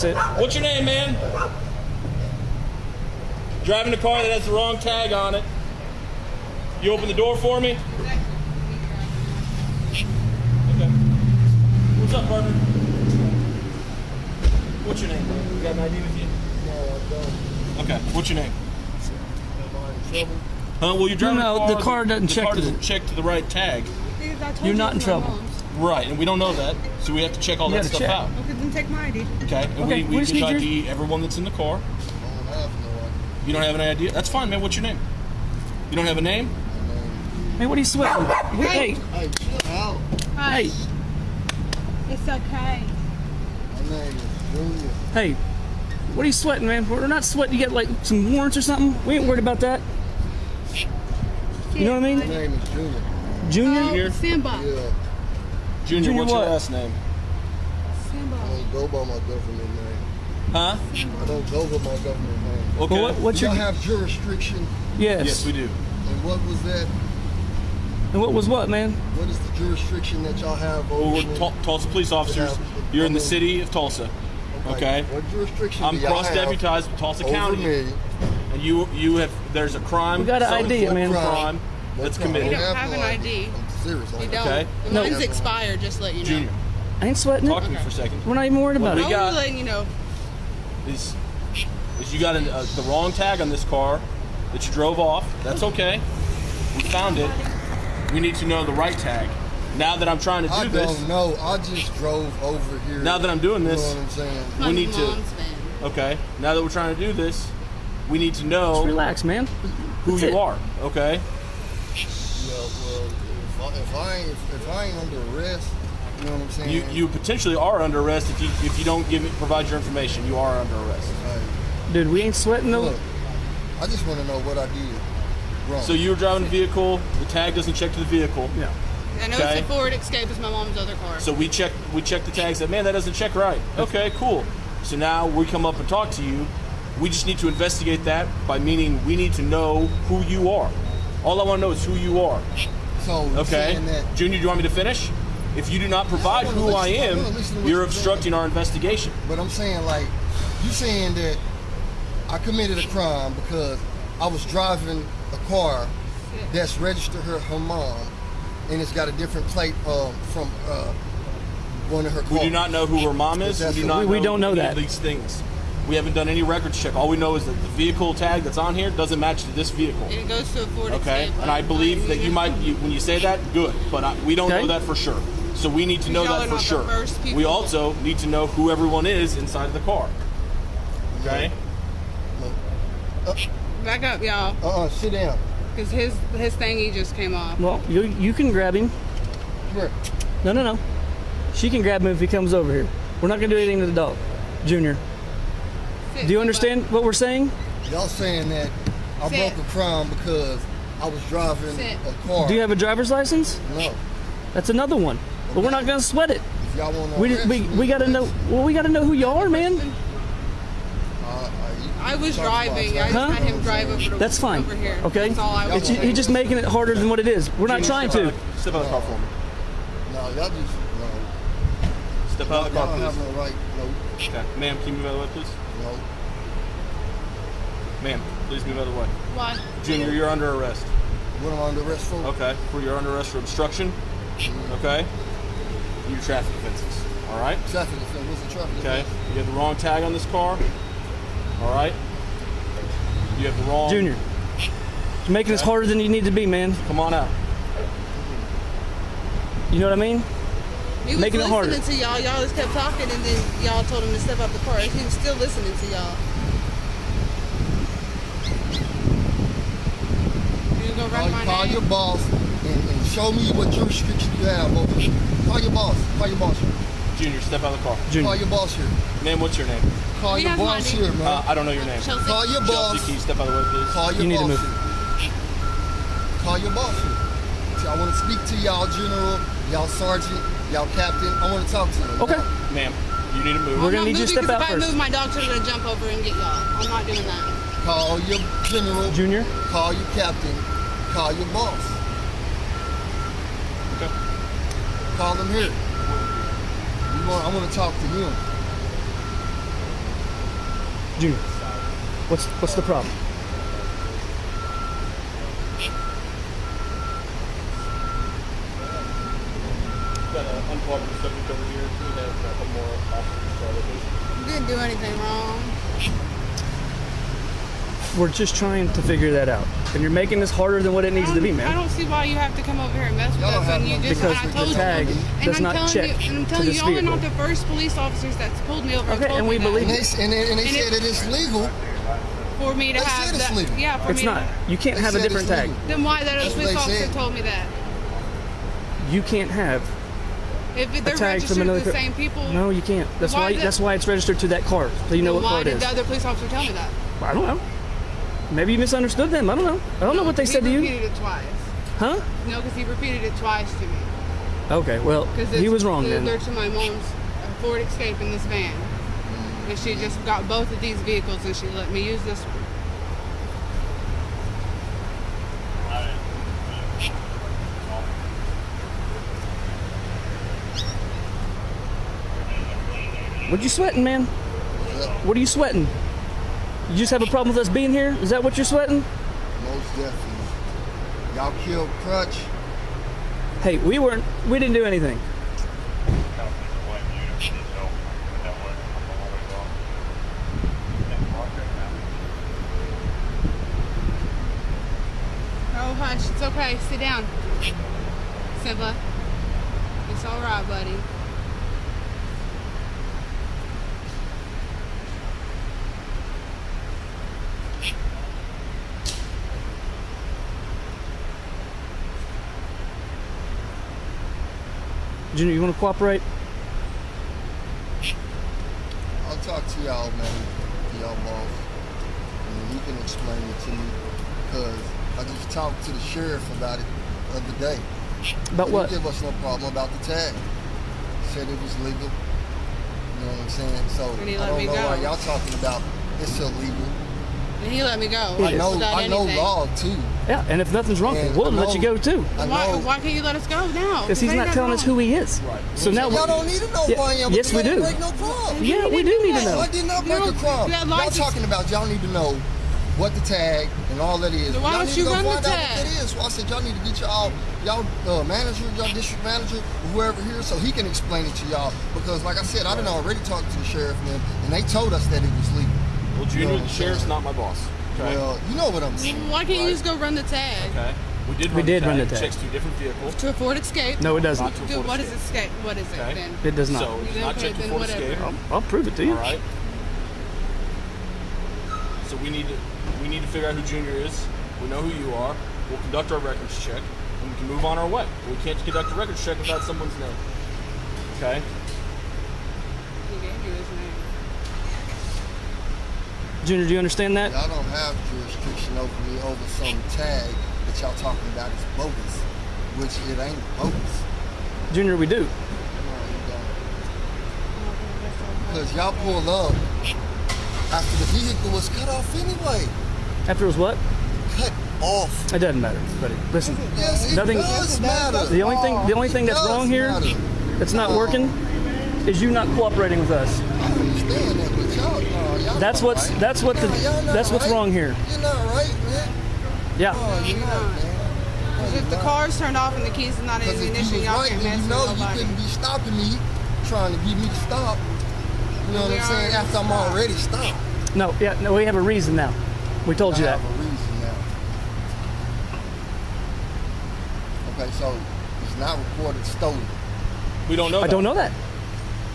That's it. What's your name, man? Driving a car that has the wrong tag on it. You open the door for me? Okay. What's up, partner? What's your name, bro? You got an ID with you? No, I don't. Okay. What's your name? Am I in trouble? Huh? Well, you're driving No, a the car. car doesn't the check car to the- doesn't check to the right tag. Because I told You're not in trouble. Right, and we don't know that, so we have to check all You that stuff check. out. Okay, then take my ID. Okay, and Okay, we, we we just can need your- ID everyone that's in the car. I don't have no idea. You don't have an idea? That's fine, man. What's your name? You don't have a name? Hey, what are you sweating? Wait, hey, Hey, chill out. hey, It's okay. My name is Junior. hey. What are you sweating, man? We're not sweating. You got like some warrants or something? We ain't worried about that. You know what I My mean? name is Junior. Junior? Junior? Simba. Yeah, Junior, Junior what's what? your last name? Simba. I don't go by my government name. Huh? I don't go by my government name. Okay. Well, what, what's Y'all your? have jurisdiction, Yes. Yes, we do. and what was that? And what was what, man? What is the jurisdiction that y'all have over Well, we're me? Tul- Tulsa police officers. You're in the city of Tulsa. Okay. What jurisdiction I'm cross deputized with Tulsa County. me? And you you have there's a crime. We got an some ID, form of man. Crime that's What crime? committed. You don't I have an ID. I'm serious. You don't. don't. Okay. The No. Mine's expired, just to let you know. Junior, I ain't sweating talk it. to me for a second. We're not even worried about we I it. got- was letting you know. Is is you got an, uh, the wrong tag on this car that you drove off? That's okay. We found it. We need to know the right tag. Now that I'm trying to do I this, don't know. I just drove over here. Now that I'm doing this- you know what I'm saying? We need to- okay. Now that we're trying to do this, we need to Just know relax, man. who That's you it. are. Okay. Yeah, well, if I, if I ain't if, if I ain't under arrest, you know what I'm saying? You you potentially are under arrest if you if you don't give me provide your information. You are under arrest. Hey, Dude, we ain't sweating no. look, I just want to know what I did wrong. So you were driving the vehicle. The tag doesn't check to the vehicle. Yeah. I know Okay. it's a Ford Escape. It's my mom's other car. So we checked we checked the tag. Said, man, that doesn't check right. Okay, cool. So now we come up and talk to you. We just need to investigate that by meaning we need to know who you are. All I want to know is who you are. so Okay, saying that Junior, do you want me to finish? If you do not provide wanna who I listen- I am, wanna listen to what you're you're obstructing our investigation. But I'm saying like you're saying that I committed a crime because I was driving a car that's registered her her mom and it's got a different plate um, from uh, one of her cars. We do not know who her mom is. We do not We- we know don't know that. these things. We haven't done any records check. All we know is that the vehicle tag that's on here doesn't match to this vehicle. It goes to a Ford Okay, Escape. and I believe that you might, you, when you say that, good, but I, we don't Okay. know that for sure. So we need to know that for sure. We also need to know who everyone is inside of the car. Okay, Back up, y'all, Uh uh sit down. because his his thingy just came off. Well, you you can grab him. Come here. No, no, no. She can grab him if he comes over here. We're not gonna do anything to the dog, Junior. Sit, Do you Simba. understand what we're saying? Y'all saying that I Sit. broke a crime because I was driving Sit. a car. Do you have a driver's license? no. That's another one. But we're not gonna sweat it. Y'all want to We we, we gotta know. Well, we gotta know who y'all are, man. Uh, uh, I was driving. I just Huh? had him drive over to That's fine. over here. Okay. That's all I was It's ju- doing. he's just making it harder than what it is. We're not trying to. Step out of the car for me. No, y'all just no. Step out Y'all, of the car, y'all have please. no right. No, Okay, ma'am, can you move out of the way, please? no. Ma'am, please move out of the way. Why? Junior, you're under arrest. What am I under arrest for? Okay, for you're under arrest for obstruction. Mm-hmm. Okay, your traffic offenses. All right. Traffic offense. What's the traffic Okay, offense? you have the wrong tag on this car. All right. You have the wrong. Junior, you're making this harder than you need to be, man. Come on out. You know what I mean? He was Making it listening harder. to y'all. Y'all just kept talking, and then y'all told him to step out the car. He was still listening to y'all. You was gonna Call, call your boss and, and show me what jurisdiction you have over me. Call your boss. Call your boss here. Junior, step out of the car. Call your boss here. Ma'am, what's your name? Call He your boss my here, man. Uh, I don't know your name. Chelsea. Call your Chelsea, boss. can you step out of the way, please? Call your You need to boss move. here. Call your boss here. See, I want to speak to y'all general, y'all sergeant, y'all captain. I want to talk to you. Okay. Ma'am, you need to move. We're gonna not need you to moving step 'cause out if first. I move, my dog's gonna jump over and get y'all. I'm not doing that. Call your general. Junior. Call your captain. Call your boss. Okay. Call them here. We want, I want to talk to him. Junior, what's what's the problem? Got an unplugged subject over here. We uh, have a couple more officers to our location. You didn't do anything wrong. We're just trying to figure that out, and you're making this harder than what it needs to be, don't- I don't see why you have to come over here and mess with us have when you just Because and I the tag you. does and I'm not check you, and I'm to telling this you, y'all are not vehicle. the first police officers that's pulled me over. Okay, told and we believe that. And and they, and they And said it- it's legal. for me to They have said it's that. legal. Yeah, for It's me not. You can't They have a different tag. Then why that other That's police officer said. told me that? You can't have If they're a tag registered from another. to the same people. No, you can't. That's Why why. is that's why it's registered to that car, so you know what car why did the other police officer tell me that? I don't know. Maybe you misunderstood them. I don't know. I don't know what they he said to you. repeated it twice. Huh? No, because he repeated it twice to me. Okay. Well, Because he was wrong then. They're to my mom's uh, Ford Escape in this van. And she just got both of these vehicles and she let me use this one. What you sweating, man? What are you sweating? You just have a problem with us being here? Is that what you're sweating? Most definitely. Y'all killed Crutch. Hey, we weren't. We didn't do anything. Oh, hush. It's okay. Sit down. Simba. It's all right, buddy. Junior, you want to cooperate? I'll talk to y'all, man, y'all boss. And he can explain it to me. Because I just talked to the sheriff about it the other day. About He what? didn't give us no problem about the tag. Said it was legal. You know what I'm saying? So I don't know go. why y'all talking about it's illegal. And he let me go. I know without I know anything. law too. Yeah, and if nothing's wrong, And we'll I let you go too. Why, why can't you let us go now? Because he's not that telling us who he is. Right. So now, Y'all don't need to know Yeah, who I am. yes, because we I didn't do. Break no crime. yeah, we do need to know. I did not break No, a crime. you had Y'all talking about y'all need to know what the tag and all that is. Then why y'all don't need you to go run the find out tag? what that is. So I said y'all need to get y'all y'all uh, manager, y'all district manager, whoever here, so he can explain it to y'all. Because like I said, I done already talked to the sheriff and them, and they told us that it was legal. Well, Junior, No, the sheriff's not my boss. Okay. Well, you know what I'm saying. Why can't you just go run the tag? okay. We did. We Run did the run tag. the tag. Checks two different vehicles. To afford Escape? No, it doesn't. to a Dude, Ford what is Escape. Escape? What is it Okay. then? It does not. So it's Then not checked to then whatever. Escape. I'll, I'll prove it to you. All right. So we need to we need to figure out who Junior is. We know who you are. We'll conduct our records check, and we can move on our way. We can't conduct a records check without someone's name. Okay. He gave you his name. Junior, do you understand that? Y'all don't have jurisdiction over me over some tag that y'all talking about is bogus, which it ain't bogus. Junior, we do. No, you don't. Because y'all pulled up after the vehicle was cut off anyway. After it was what? Cut off. It doesn't matter, buddy. Listen, Yes, it Nothing- does matter. the only thing the only thing that's wrong here matter. that's not working is you not cooperating with us. I understand that, but y'all, no, y'all That's what's right. that's what the No, y'all that's what's right. wrong here. You're not right, man. Yeah. No, not, man. If the car's turned off and the keys are not in the ignition, you was y'all right, can't then mess you know with you couldn't be stopping me, trying to get me to stop. You know what I'm saying? already After I'm already stopped. No, yeah, no, we have a reason now. We told you I that. have a reason now. Okay, so it's not reported stolen. We don't know. I that. don't know that.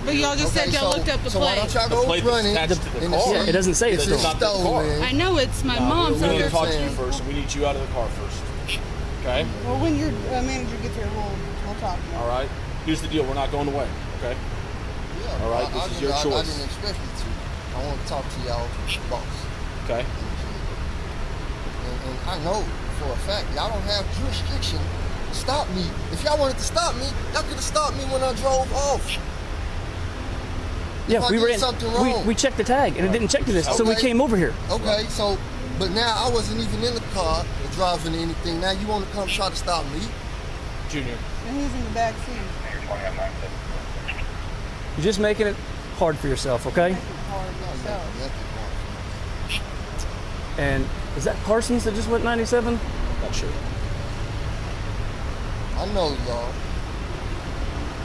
But y'all just okay, said y'all so, looked up the so why plate. don't y'all go plate that's running attached the car. Yeah, it doesn't say it's it's stolen. Not the car. stolen? I know it's my No, mom, we so need to talk to you first, we need you out of the car first. Okay. Well, when your uh, manager gets here, we'll, we'll talk. All right. Here's the deal. We're not going away. Okay. Yeah, All right, I, this I is didn't- your I, I didn't expect you to. I want to talk to y'all boss. Okay. And, and I know for a fact y'all don't have jurisdiction to stop me. If y'all wanted to stop me, y'all could have stopped me when I drove off. Yeah, we were in. something We, wrong. we checked the tag and it didn't check to this, so we came over here. Okay, so, but now I wasn't even in the car or driving anything. Now you want to come try to stop me? Junior. And he's in the back seat. You're just making it hard for yourself, okay? Hard myself. Nothing. And is that Parsons that just went 97? Not sure. I know y'all.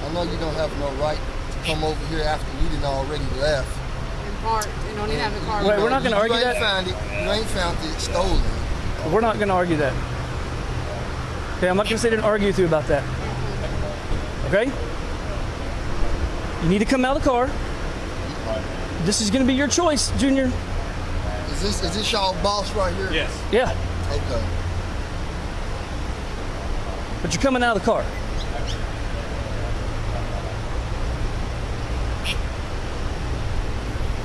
I know you don't have no right to come over here after we done already left. And parked and don't even have a car. Wait, we're not gonna you argue ain't that. Found it. You ain't found it stolen. We're not going to argue that. Okay, I'm not going to sit here and argue with you about that. Okay? You need to come out of the car. This is going to be your choice, Junior. Is this is this y'all boss right here? Yes. Yeah, Okay. but you're coming out of the car.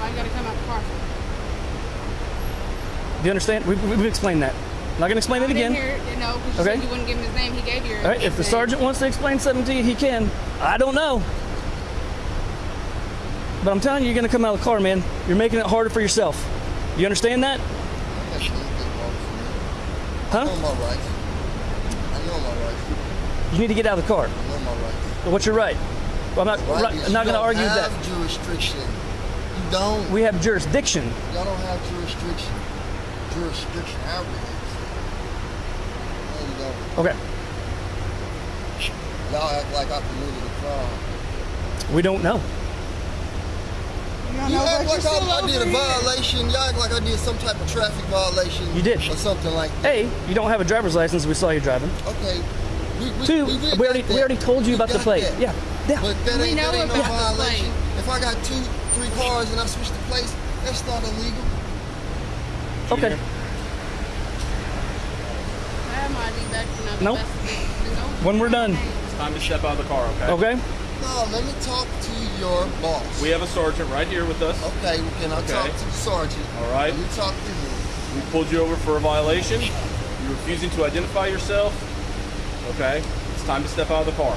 Why you gotta come out the car? Do you understand? We've, we've explained that. I'm not going to explain it I didn't again. hear you know, because you Okay. you wouldn't give him his name. He gave you. All right, if the name. sergeant wants to explain something to you, he can. I don't know. But I'm telling you, you're going to come out of the car, man. You're making it harder for yourself. You understand that? That's a little bit wrong for me. I Huh? know my rights. I know my rights. You need to get out of the car. I know my rights. What's your right? Well, I'm not, Right right, I'm not going to argue have that. jurisdiction. You don't. We have jurisdiction. Y'all don't have jurisdiction. Jurisdiction, however it is. No, you don't. Okay. Y'all act like I committed a crime. We don't know. You act like I, I did a violation. Y'all act like I did some type of traffic violation. You did. Or something like that. A, you don't have a driver's license. We saw you driving. Okay. We, we, Two, we, we, already got we already told you We about the plate. that. Yeah. Yeah. But that We ain't, know that ain't no about the violation. plate. If I got two, three cars and I switch the place, that's not illegal. Okay. I have my back. You know, the Nope. best thing to know. When we're done. It's time to step out of the car, okay? Okay. No, let me talk to your boss. We have a sergeant right here with us. Okay, well, can I talk to the sergeant? All right. Let me talk to him. We pulled you over for a violation. You're refusing to identify yourself. Okay. It's time to step out of the car.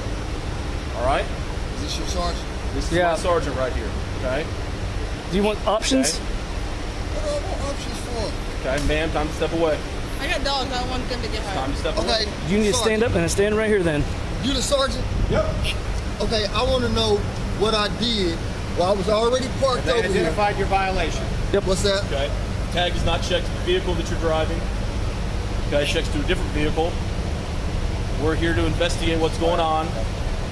All right. Is this your sergeant? This is Yeah. my sergeant right here. Okay. Do you want options? Okay. What are what options for? Okay, ma'am. Time to step away. I got dogs. I don't want them to get Time hurt. to step away. Okay. You need to stand up and stand right here then. You the sergeant? Yep. Okay, I want to know what I did. Well, I was already parked They over here. identified your violation. Yep. What's that? Okay. Tag is not checked to the vehicle that you're driving. Okay, checks to a different vehicle. We're here to investigate what's going on.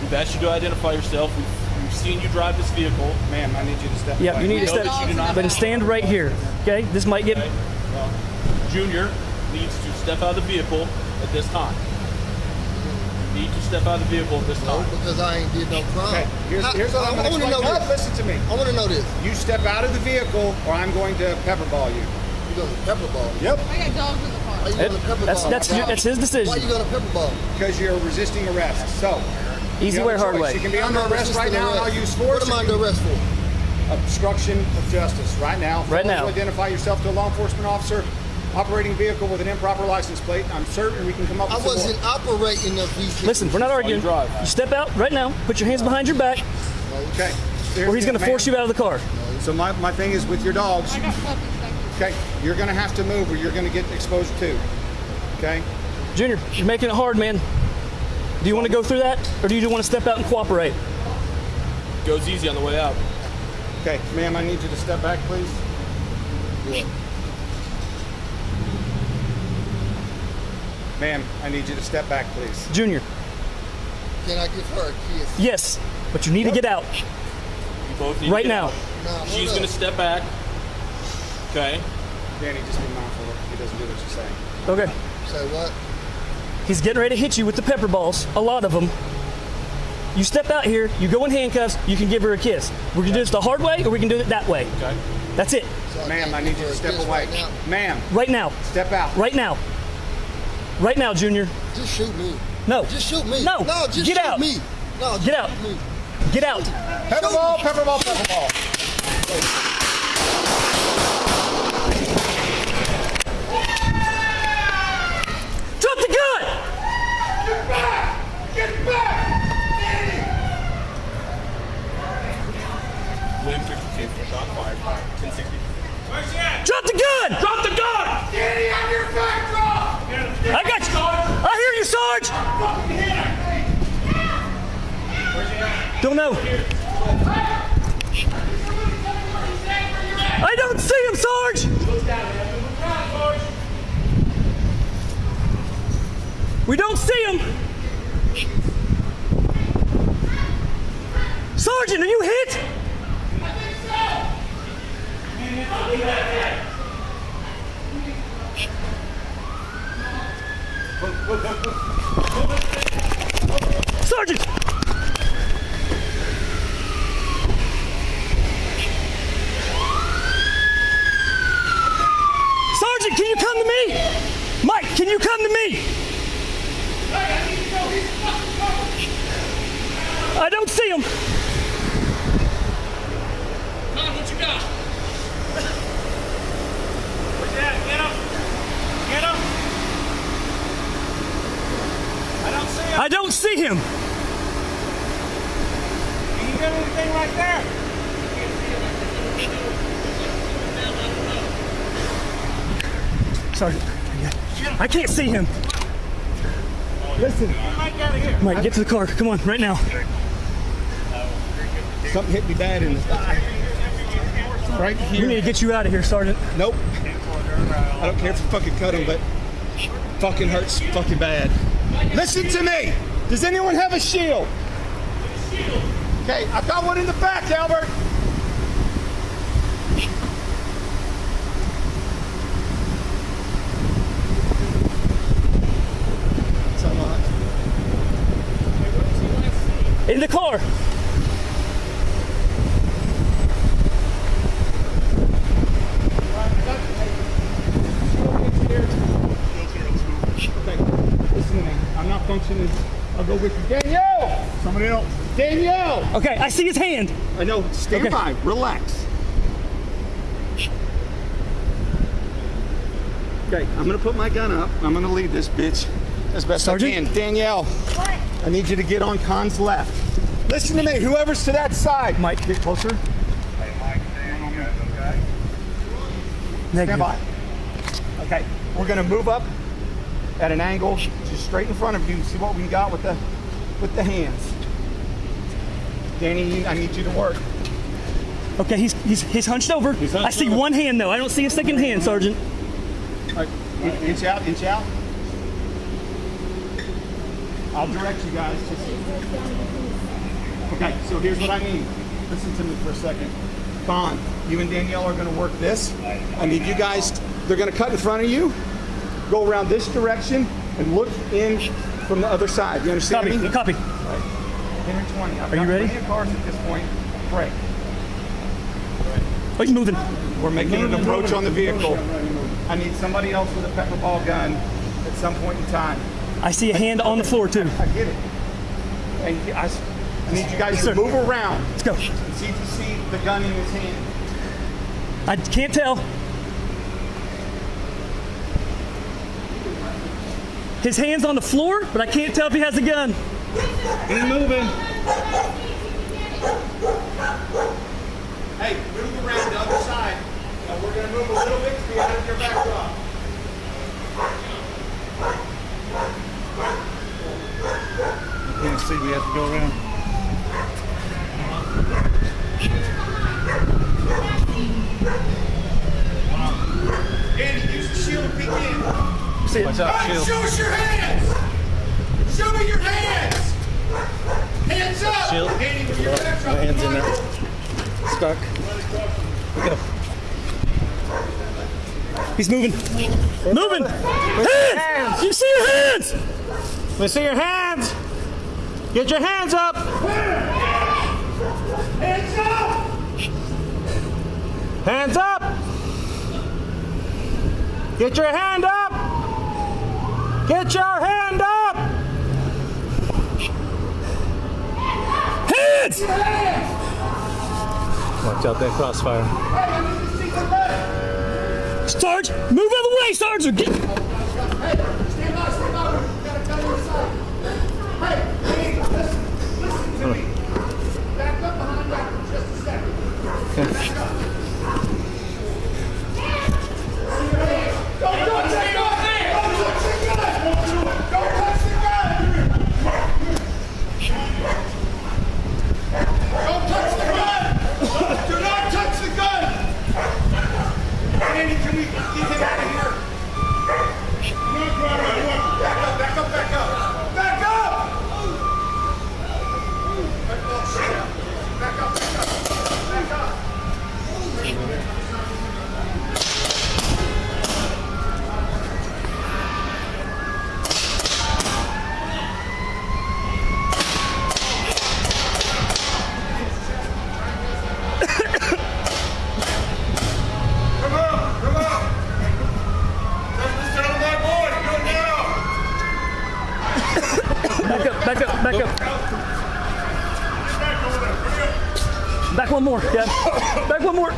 We've asked you to identify yourself. We've, we've seen you drive this vehicle. Ma'am, I need you to step Yeah, away. you need to step. that you do not- Then stand right here. Okay. This might get. Okay. Well, Junior needs to step out of the vehicle at this time. You need to step out of the vehicle at this No, time. because I ain't did no crime. Okay, here's, How- here's what I I'm going to wanna know No, this. listen to me. I want to know this. You step out of the vehicle, or I'm going to pepperball you. You going to pepper ball? Yep. I got dogs in the car. Why you That- going to pepper that's ball? that's your, that's his decision. Why you decision. going to pepper ball? Because you're resisting arrest. So, Easy way, a hard choice. way. You can be I'm under not arrest right now, and I'll arrest. use force. What am I or under you- arrest for? Obstruction of justice. Right now. Right now. Identify yourself to a law enforcement officer operating vehicle with an improper license plate. I'm certain we can come up I with some wasn't more. operating the vehicle. Listen, we're not arguing. drive. You step out right now. Put your hands behind your back, Okay. or he's going to force you out of the car. So my, my thing is with your dogs. I got puppies. Okay, you're going to have to move, or you're going to get exposed too. Okay. Junior, you're making it hard, man. Do you want to go through that, or do you want to step out and cooperate? Goes easy on the way out. Okay, ma'am, I need you to step back, please. Yeah. Ma'am, I need you to step back, please. Junior, Can I give her a kiss? yes, but you need to get out You both need to right get now. out. Nah, hold She's going to step back. Okay. Danny, just be mindful if he doesn't do what you're saying. Okay. Say what? He's getting ready to hit you with the pepper balls, a lot of them. You step out here, you go in handcuffs, you can give her a kiss. We can do this the hard way, or we can do it that way. Okay. That's it. So Ma'am, I need you to step away. Right. Ma'am, Right now. step out. Right now. Right now, Junior. Just shoot me. No. Just shoot me. No. No, just Get shoot out. me. No, just Get out. shoot me. Get out. Pepper ball, Pepperball, pepperball, pepperball. Drop Drop the gun! Drop the gun! Danny, on your back, drop! I got you! I hear you, Sarge! Don't know. I don't see him, Sarge! We don't see him! Sergeant, are you hit? Sergeant! Sergeant, can you come to me? Mike, can you come to me? I don't see him. On, what you got? Where's that? Get him! Get him! I don't see him. I don't see him. Can you get anything right there? Sergeant, I can't see him. Listen, Mike out of here. Mike, get to the car. Come on, right now. Something hit me bad in the thigh. Right here. We need to get you out of here, Sergeant. Nope. I don't care if you fucking cut him, but fucking hurts fucking bad. Listen to me. Does anyone have a shield? Okay, I've got one in the back, Albert. In the car. Okay, listen to me. I'm not functioning. I'll go with you. Danielle! Somebody else. Danielle! Okay, I see his hand. I know. Stand Okay. by. Relax. Okay, I'm gonna put my gun up. I'm gonna lead this bitch as best Sergeant? I can. Danielle, I need you to get on Khan's left. Listen to me. Whoever's to that side, Mike, get closer. stand Negative. by. Okay, we're gonna move up at an angle, just straight in front of you. See what we got with the with the hands. Danny, I need you to work. Okay, he's he's he's hunched over. hunched I see over. one hand though. I don't see a second hand, Sergeant. All right, in- inch out, inch out. I'll direct you guys. Just... Okay, so here's what I need. Listen to me for a second. Bond, you and Danielle are going to work this. I need you guys. They're going to cut in front of you. Go around this direction and look in from the other side. You understand Copy. me? Copy. Henry 20. I've Are you got ready? plenty of cars at this point. Break. Oh, he's moving. We're making an approach on the vehicle. I need somebody else with a pepper ball gun at some point in time. I see a hand on the floor too. I get it. And I, s- I need you guys Yes, to sir. move around Let's go. see if you see the gun in his hand. I can't tell. His hand's on the floor, but I can't tell if he has a gun. He's moving. Hey, move around the other side. Now we're going to move a little bit to be out of your backdrop. Can't see, we have to go around. Andy, use the shield and peek in. See it. Watch out, Hey, shield. show us your hands! Show me your hands! Hands up! Shield. Andy, with your backdrop. hands in there. Stuck. He's moving. Moving. Hands. You see your hands. Let me see your hands. Get your hands up. Hands up! Hands up. Get your hand up. Get your hand up. Hands. Watch out that crossfire. Sarge, move out of the way, Sarge. More. Yeah. Back one more.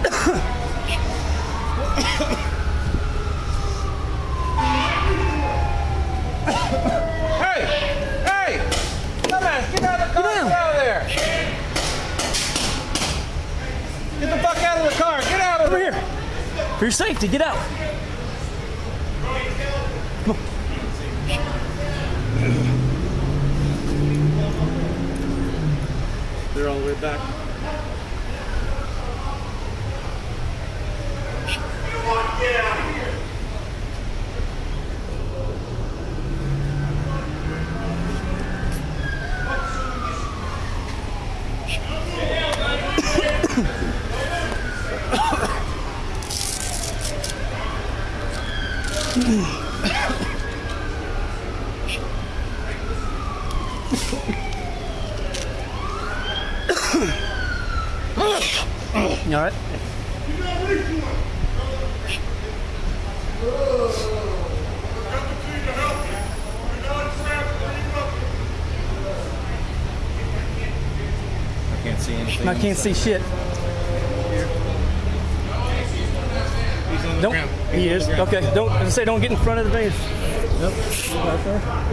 Hey! Hey! Come on, get out of the car! Get. Get out of there! Get the fuck out of the car! Get out of Over there! here. For your safety, get out. They're all the way back. You all right? I can't see anything. I can't see shit. Don't. He is. Okay. Don't say. Don't get in front of the van. Right there.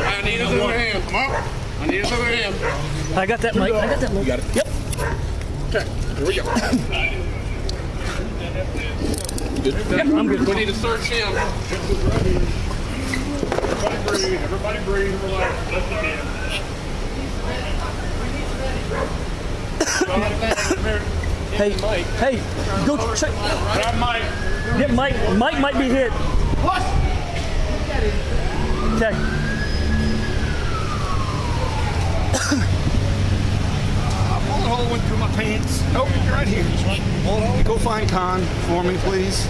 I need his other hand. Come on. I need his other hand. I got that mic. I got that mic. got it? Yep. Here we go. Yep. I'm good. We need to search him. Everybody breathe. Everybody breathe. Relax. Let them in. Hey. Hey. Go check. Grab Mike. Get Mike. Mike might be hit. What? Okay. Bullet hole went through my pants. Nope, you're right here. Bullet hole. Go find Con for me, please.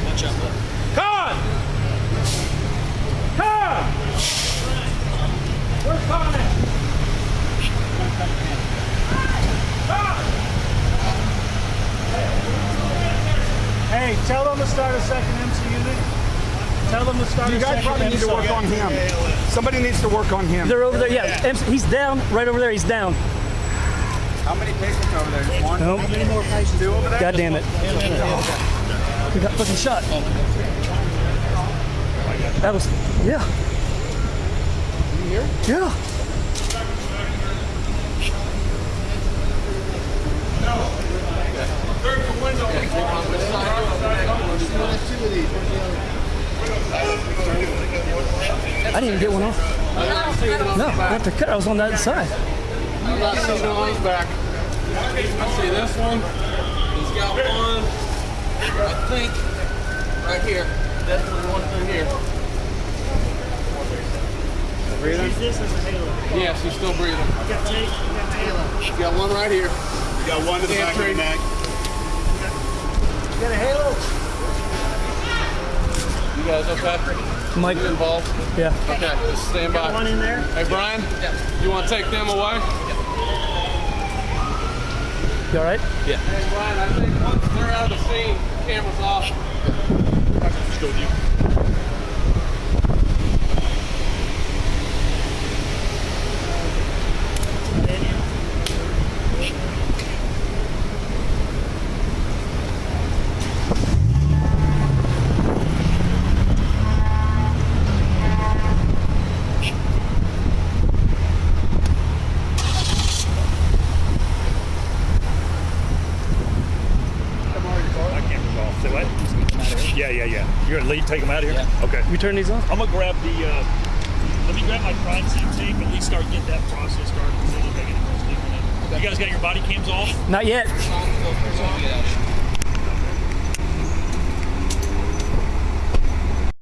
Con! Con! Where's Con at? Con! Hey, tell them to start a second EMSA unit. Tell them to start You guys probably need to work on him. Somebody needs to work on him. They're over there. Yeah. EMSA He's down. Right over there. He's down. How many patients over there? Just one? Nope. many more patients? Two over there? God damn it. We got fucking shot. That was. Yeah. Yeah. I didn't even get one off. No, I have to cut. I was on that side. I'm not seeing the one's back. I see this one. He's got one. I think right here. Definitely one through here. Yes, he's still breathing. He's got one right here. You got one to the back of Entry. your neck. You guys okay? Mike. Involved? Yeah. Okay, just stand by. One in there. Hey, Brian, you want to take them away? You all right? Hey, Brian, I think once they're out of the scene, camera's off. Just go with you. That camera's off. Say what? Yeah, yeah, yeah. You're gonna lead, take them out of here? You turn these off? I'm gonna grab the, uh, let me grab my crime scene tape and at least start getting that process started before we make any more statement. You guys got your body cams off? Not yet.